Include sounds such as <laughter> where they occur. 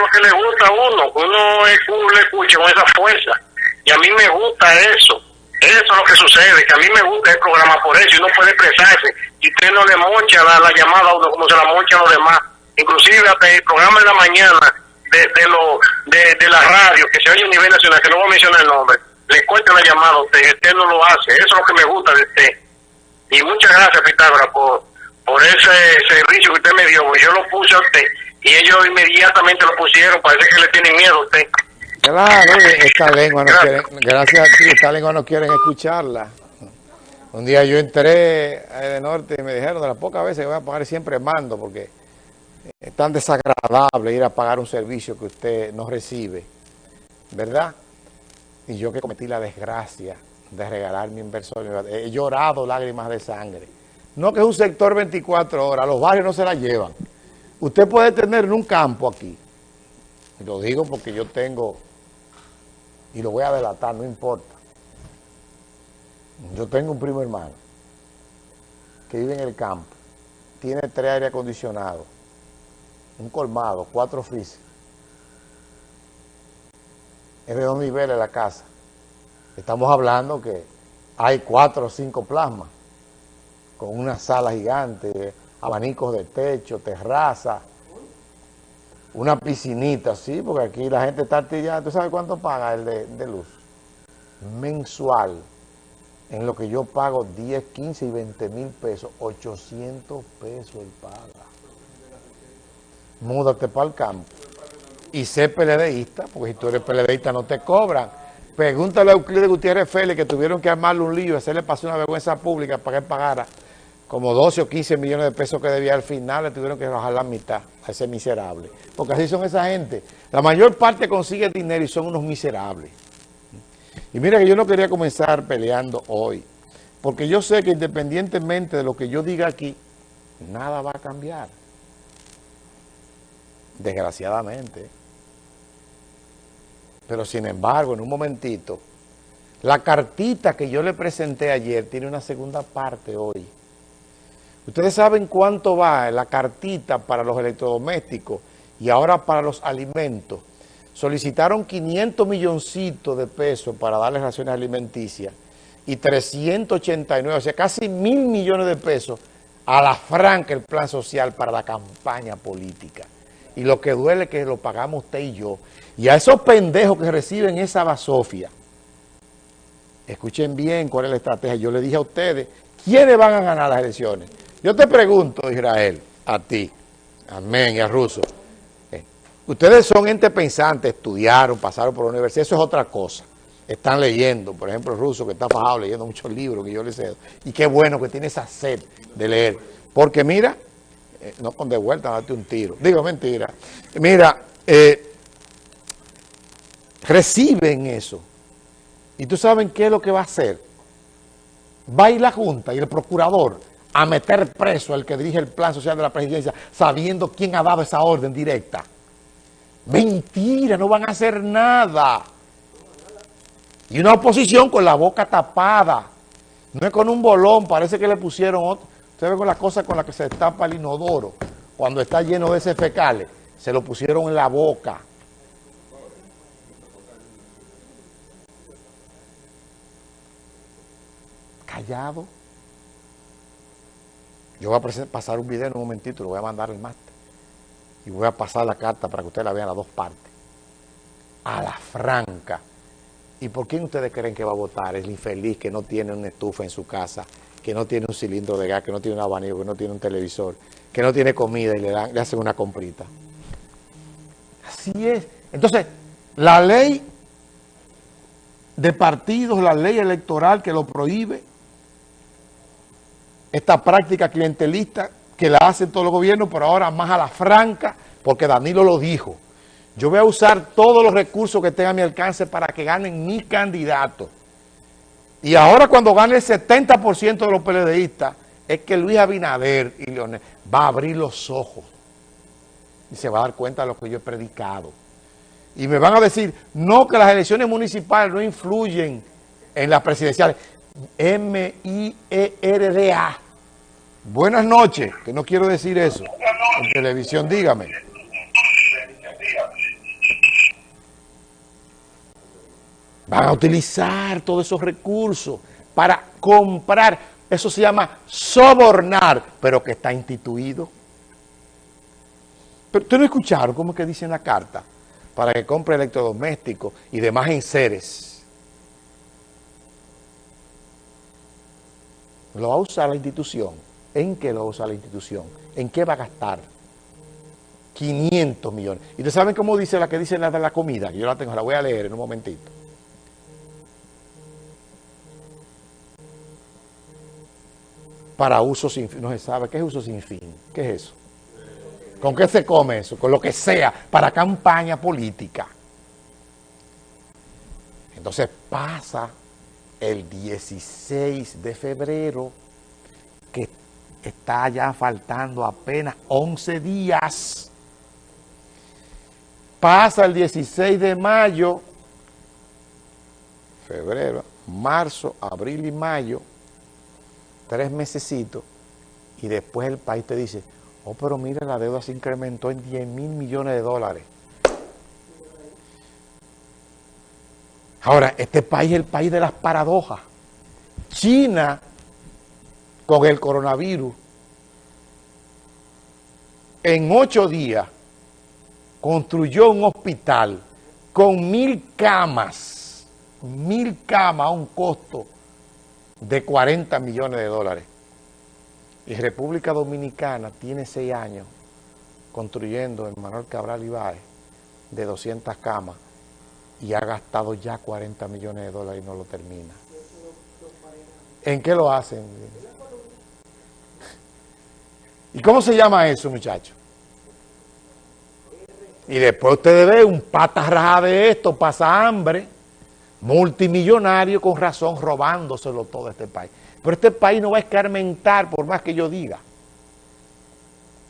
es lo que le gusta a uno, uno le escuche con esa fuerza. Y a mí me gusta eso. Eso es lo que sucede, que a mí me gusta el programa por eso, y uno puede expresarse. Y usted no le mocha la, la llamada a uno como se la mocha a los demás. Inclusive hasta el programa de la mañana de, de, lo, de, de la radio, que se oye a nivel nacional, que no voy a mencionar el nombre, le corta la llamada a usted, usted no lo hace. Eso es lo que me gusta de usted. Y muchas gracias, Pitágoras, por, por ese servicio que usted me dio, yo lo puse a usted y ellos inmediatamente lo pusieron, parece que le tienen miedo a usted. Claro, esta <laughs> lengua no quieren, gracias a ti, esta lengua no quieren escucharla. Un día yo entré de norte y me dijeron de las pocas veces que voy a pagar siempre mando porque es tan desagradable ir a pagar un servicio que usted no recibe, ¿verdad? Y yo que cometí la desgracia de regalar mi inversor, he llorado lágrimas de sangre. No que es un sector 24 horas, los barrios no se la llevan. Usted puede tener en un campo aquí, y lo digo porque yo tengo, y lo voy a delatar, no importa. Yo tengo un primo hermano que vive en el campo, tiene tres aire acondicionados, un colmado, cuatro frises. Es de dos niveles la casa. Estamos hablando que hay cuatro o cinco plasmas con una sala gigante, abanicos de techo, terraza, una piscinita, sí, porque aquí la gente está artillada. ¿Tú sabes cuánto paga el de, luz? Mensual, en lo que yo pago 10, 15 y 20 mil pesos, 800 pesos él paga. Múdate para el campo. Y sé PLDista, porque si tú eres PLDista no te cobran. Pregúntale a Euclides Gutiérrez Félix que tuvieron que armarle un lío hacerle pasar una vergüenza pública para que él pagara como 12 o 15 millones de pesos que debía al final, le tuvieron que bajar la mitad a ese miserable. Porque así son esa gente. La mayor parte consigue dinero y son unos miserables. Y mira que yo no quería comenzar peleando hoy, porque yo sé que independientemente de lo que yo diga aquí, nada va a cambiar. Desgraciadamente. Pero sin embargo, en un momentito, la cartita que yo le presenté ayer tiene una segunda parte hoy. Ustedes saben cuánto va la cartita para los electrodomésticos y ahora para los alimentos. Solicitaron 500 milloncitos de pesos para darles raciones alimenticias y 389, o sea, casi mil millones de pesos a la franca el plan social para la campaña política. Y lo que duele es que lo pagamos usted y yo. Y a esos pendejos que reciben esa basofia, escuchen bien cuál es la estrategia. Yo le dije a ustedes, ¿quiénes van a ganar las elecciones? Yo te pregunto, Israel, a ti, amén, y a Russo, eh, ustedes son gente pensante, estudiaron, pasaron por la universidad, eso es otra cosa. Están leyendo, por ejemplo, Russo, que está fajado leyendo muchos libros que yo les cedo. Y qué bueno que tiene esa sed de leer. Porque mira, eh, no con de vuelta, date un tiro. Digo, mentira. Mira, eh, reciben eso. ¿Y tú saben qué es lo que va a hacer? Va a ir la Junta y el Procurador a meter preso al que dirige el plan social de la presidencia sabiendo quién ha dado esa orden directa. Mentira, no van a hacer nada. Y una oposición con la boca tapada. No es con un bolón, parece que le pusieron otro. Usted ve con las cosas con las que se destapa el inodoro, cuando está lleno de ese fecales, se lo pusieron en la boca. Callado. Yo voy a pasar un video en un momentito, lo voy a mandar al máster. Y voy a pasar la carta para que ustedes la vean a dos partes. A la franca. ¿Y por quién ustedes creen que va a votar? El infeliz que no tiene una estufa en su casa, que no tiene un cilindro de gas, que no tiene un abanico, que no tiene un televisor, que no tiene comida y le, dan, le hacen una comprita. Así es. Entonces, la ley de partidos, la ley electoral que lo prohíbe, esta práctica clientelista que la hacen todos los gobiernos, pero ahora más a la franca, porque Danilo lo dijo. Yo voy a usar todos los recursos que tenga a mi alcance para que ganen mi candidato. Y ahora cuando gane el 70% de los PLDistas, es que Luis Abinader y Leonel va a abrir los ojos y se va a dar cuenta de lo que yo he predicado. Y me van a decir, no, que las elecciones municipales no influyen en las presidenciales. M I R D A. Buenas noches, que no quiero decir eso. En televisión, dígame. Van a utilizar todos esos recursos para comprar. Eso se llama sobornar, pero que está instituido. Pero ustedes no escucharon cómo es que dice en la carta, para que compre electrodomésticos y demás enseres. Lo va a usar la institución. ¿En qué lo va a usar la institución? ¿En qué va a gastar? 500 millones. ¿Y ustedes saben cómo dice la que dice la de la comida? Yo la tengo, la voy a leer en un momentito. Para uso sin fin. No se sabe. ¿Qué es uso sin fin? ¿Qué es eso? ¿Con qué se come eso? Con lo que sea, para campaña política. Entonces pasa el 16 de febrero, que está ya faltando apenas 11 días. Pasa el 16 de mayo, febrero, marzo, abril y mayo, tres mesecitos, y después el país te dice, Oh, pero mira, la deuda se incrementó en 10 mil millones de dólares. Ahora, este país es el país de las paradojas. China, con el coronavirus, en ocho días construyó un hospital con mil camas, mil camas a un costo de 40 millones de dólares. Y República Dominicana tiene seis años construyendo en Manuel Cabral Ibáez de 200 camas y ha gastado ya 40 millones de dólares y no lo termina. ¿En qué lo hacen? ¿Y cómo se llama eso, muchachos? Y después ustedes ven un pata de esto, pasa hambre, multimillonario con razón, robándoselo todo este país. Pero este país no va a escarmentar por más que yo diga.